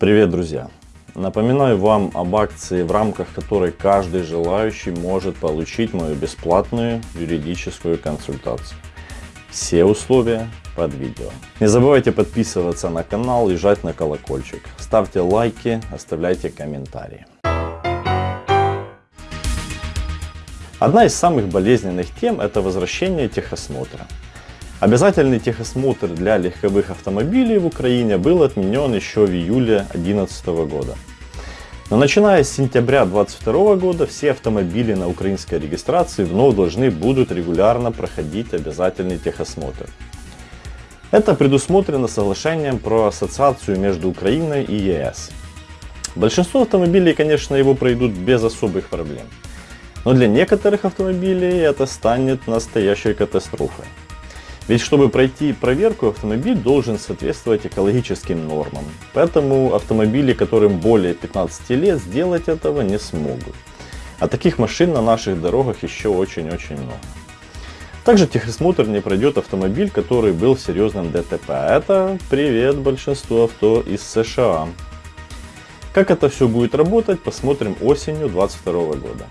Привет, друзья! Напоминаю вам об акции, в рамках которой каждый желающий может получить мою бесплатную юридическую консультацию. Все условия под видео. Не забывайте подписываться на канал и жать на колокольчик. Ставьте лайки, оставляйте комментарии. Одна из самых болезненных тем – это возвращение техосмотра. Обязательный техосмотр для легковых автомобилей в Украине был отменен еще в июле 2011 года. Но начиная с сентября 2022 года все автомобили на украинской регистрации вновь должны будут регулярно проходить обязательный техосмотр. Это предусмотрено соглашением про ассоциацию между Украиной и ЕС. Большинство автомобилей, конечно, его пройдут без особых проблем. Но для некоторых автомобилей это станет настоящей катастрофой. Ведь чтобы пройти проверку, автомобиль должен соответствовать экологическим нормам. Поэтому автомобили, которым более 15 лет, сделать этого не смогут. А таких машин на наших дорогах еще очень-очень много. Также техосмотр не пройдет автомобиль, который был в серьезном ДТП. Это привет большинству авто из США. Как это все будет работать, посмотрим осенью 2022 года.